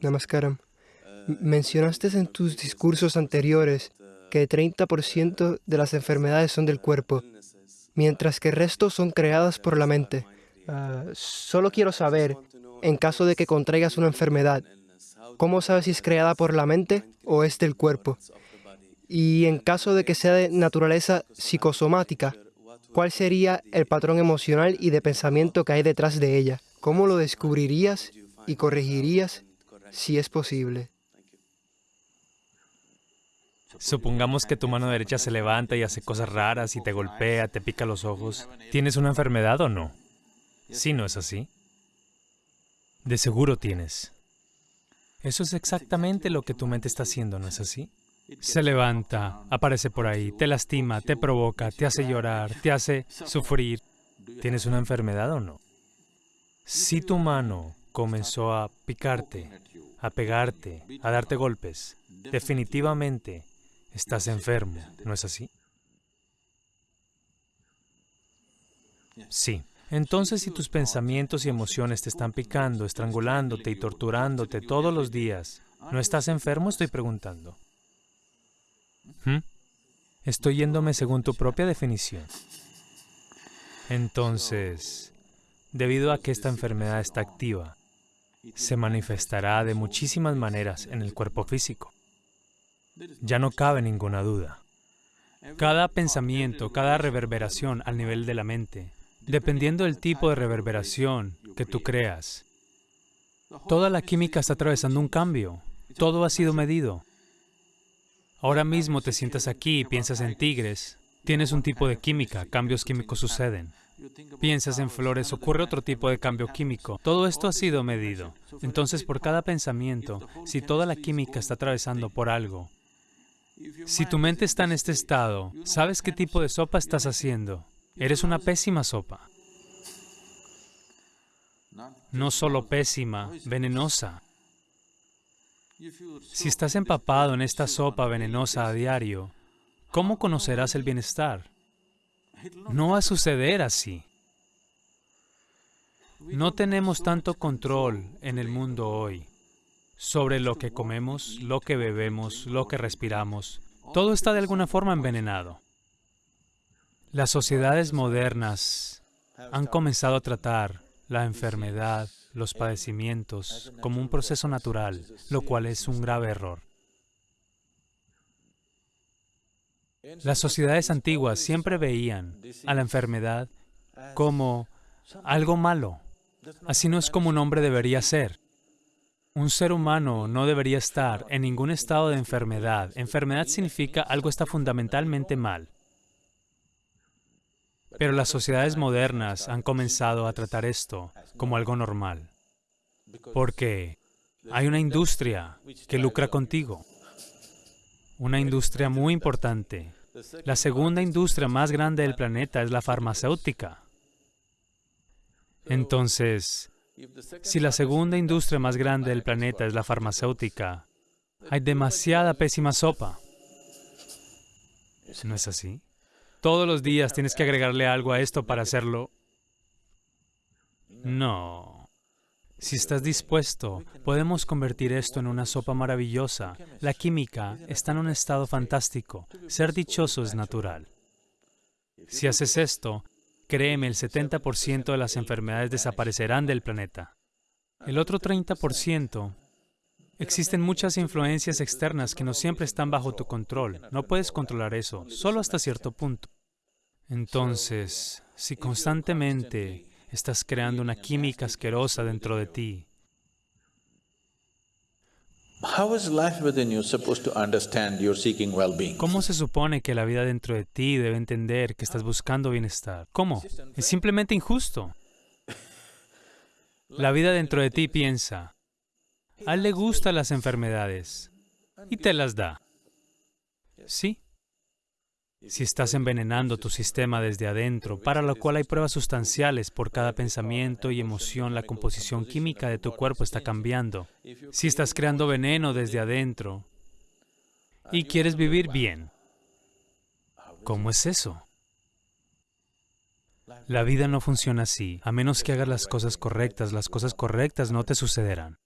Namaskaram. Mencionaste en tus discursos anteriores que 30% de las enfermedades son del cuerpo, mientras que el resto son creadas por la mente. Ah, solo quiero saber, en caso de que contraigas una enfermedad, ¿cómo sabes si es creada por la mente o es del cuerpo? Y en caso de que sea de naturaleza psicosomática, ¿cuál sería el patrón emocional y de pensamiento que hay detrás de ella? ¿Cómo lo descubrirías y corregirías si es posible? Supongamos que tu mano derecha se levanta y hace cosas raras y te golpea, te pica los ojos. ¿Tienes una enfermedad o no? Sí, ¿no es así? De seguro tienes. Eso es exactamente lo que tu mente está haciendo, ¿no es así? Se levanta, aparece por ahí, te lastima, te provoca, te hace llorar, te hace sufrir. ¿Tienes una enfermedad o no? Si tu mano comenzó a picarte, a pegarte, a darte golpes, definitivamente estás enfermo, ¿no es así? Sí. Entonces, si tus pensamientos y emociones te están picando, estrangulándote y torturándote todos los días, ¿no estás enfermo? Estoy preguntando. ¿Mm? Estoy yéndome según tu propia definición. Entonces, debido a que esta enfermedad está activa, se manifestará de muchísimas maneras en el cuerpo físico. Ya no cabe ninguna duda. Cada pensamiento, cada reverberación al nivel de la mente, dependiendo del tipo de reverberación que tú creas, toda la química está atravesando un cambio. Todo ha sido medido. Ahora mismo te sientas aquí y piensas en tigres, tienes un tipo de química, cambios químicos suceden. Piensas en flores, ocurre otro tipo de cambio químico. Todo esto ha sido medido. Entonces, por cada pensamiento, si toda la química está atravesando por algo, si tu mente está en este estado, ¿sabes qué tipo de sopa estás haciendo? Eres una pésima sopa. No solo pésima, venenosa. Si estás empapado en esta sopa venenosa a diario, ¿cómo conocerás el bienestar? No va a suceder así. No tenemos tanto control en el mundo hoy sobre lo que comemos, lo que bebemos, lo que respiramos. Todo está de alguna forma envenenado. Las sociedades modernas han comenzado a tratar la enfermedad, los padecimientos, como un proceso natural, lo cual es un grave error. Las sociedades antiguas siempre veían a la enfermedad como algo malo. Así no es como un hombre debería ser. Un ser humano no debería estar en ningún estado de enfermedad. Enfermedad significa algo está fundamentalmente mal. Pero las sociedades modernas han comenzado a tratar esto como algo normal. Porque hay una industria que lucra contigo. Una industria muy importante. La segunda industria más grande del planeta es la farmacéutica. Entonces, si la segunda industria más grande del planeta es la farmacéutica, hay demasiada pésima sopa. ¿No es así? Todos los días tienes que agregarle algo a esto para hacerlo. No. Si estás dispuesto, podemos convertir esto en una sopa maravillosa. La química está en un estado fantástico. Ser dichoso es natural. Si haces esto, créeme, el 70% de las enfermedades desaparecerán del planeta. El otro 30%, existen muchas influencias externas que no siempre están bajo tu control. No puedes controlar eso, solo hasta cierto punto. Entonces, si constantemente estás creando una química asquerosa dentro de ti? ¿cómo se supone que la vida dentro de ti debe entender que estás buscando bienestar? ¿Cómo? Es simplemente injusto. La vida dentro de ti piensa, a él le gustan las enfermedades y te las da. Sí. Si estás envenenando tu sistema desde adentro, para lo cual hay pruebas sustanciales por cada pensamiento y emoción, la composición química de tu cuerpo está cambiando. Si estás creando veneno desde adentro y quieres vivir bien, ¿cómo es eso? La vida no funciona así. A menos que hagas las cosas correctas, las cosas correctas no te sucederán.